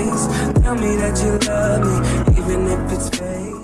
face. Tell me that you love me, even if it's fake.